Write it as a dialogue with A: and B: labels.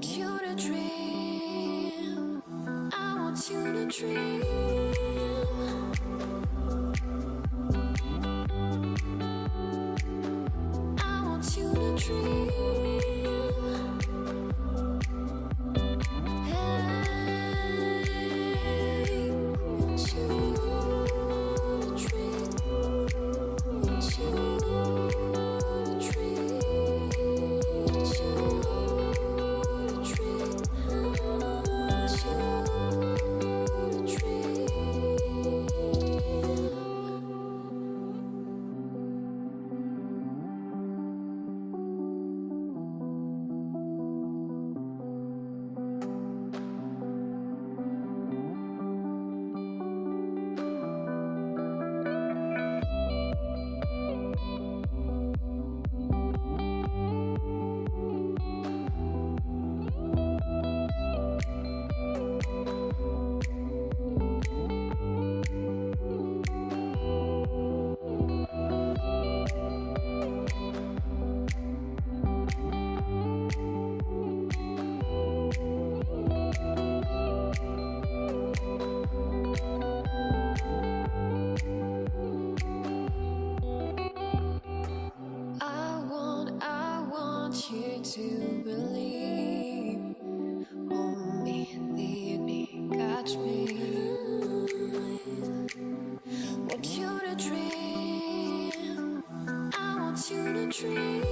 A: want you to dream. I want you to dream. to believe. Hold me, need me, catch me. Want you to dream. I want you to dream.